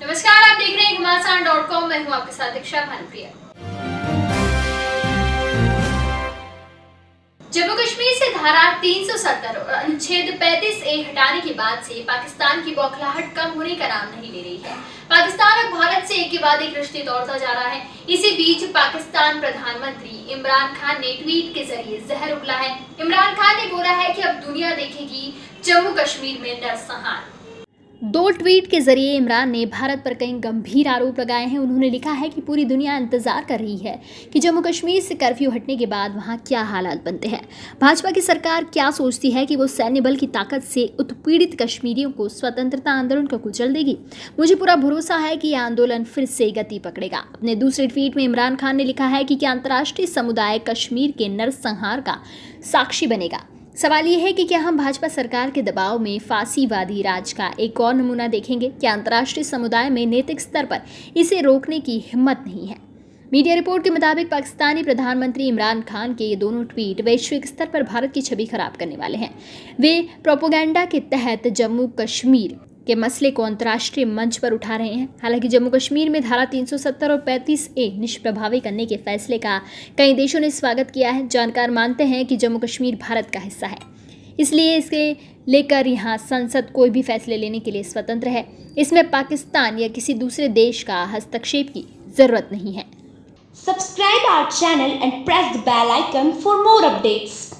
नमस्कार, आप देख रहे हैं घमासान डॉट कॉम। मैं हूँ आपके साथ दीक्षा भानुप्रिया। जम्मू कश्मीर से धारा 370 और अनुच्छेद 35 ए हटाने के बाद से पाकिस्तान की बौखलाहट कम होने का नाम नहीं ले रही है। पाकिस्तान अब भारत से एक के बाद एक रिश्ते तोड़ता जा रहा है। इसी बीच पाकिस्तान प्रधानमंत्री इमरान खान ने ट्वीट के ज़रिए जहर उगला है। इमरान खान ने बोला है कि अब दुनिया देखेगी जम्मू कश्मीर में नरसंहार। दो ट्वीट के ज़रिए इमरान ने भारत पर कई गंभीर आरोप लगाए हैं। उन्होंने लिखा है कि पूरी दुनिया इंतज़ार कर रही है कि जम्मू कश्मीर से कर्फ्यू हटने के बाद वहाँ क्या हालात बनते हैं। भाजपा की सरकार क्या सोचती है कि वो सैन्य बल की ताकत से उत्पीड़ित कश्मीरियों को स्वतंत्रता आंदोलन को कुचल देगी? मुझे पूरा भरोसा है कि यह आंदोलन फिर से गति पकड़ेगा। अपने दूसरे ट्वीट में इमरान खान ने लिखा है कि क्या अंतर्राष्ट्रीय समुदाय कश्मीर के नरसंहार का साक्षी बनेगा। सवाल ये है कि क्या हम भाजपा सरकार के दबाव में फांसीवादी राज का एक और नमूना देखेंगे? क्या अंतर्राष्ट्रीय समुदाय में नैतिक स्तर पर इसे रोकने की हिम्मत नहीं है? मीडिया रिपोर्ट के मुताबिक पाकिस्तानी प्रधानमंत्री इमरान खान के ये दोनों ट्वीट वैश्विक स्तर पर भारत की छवि खराब करने वाले हैं। वे प्रोपोगंडा के तहत जम्मू कश्मीर के मसले को अंतर्राष्ट्रीय मंच पर उठा रहे हैं। हालाँकि जम्मू कश्मीर में धारा 370 और 35 ए निष्प्रभावी करने के फैसले का कई देशों ने स्वागत किया है। जानकार मानते हैं कि जम्मू कश्मीर भारत का हिस्सा है। इसलिए इसके लेकर यहाँ संसद कोई भी फैसले लेने के लिए स्वतंत्र है। इसमें पाकिस्तान या किसी दूसरे देश का हस्तक्षेप की ज़रूरत नहीं है। Subscribe our channel and press the bell icon for more updates.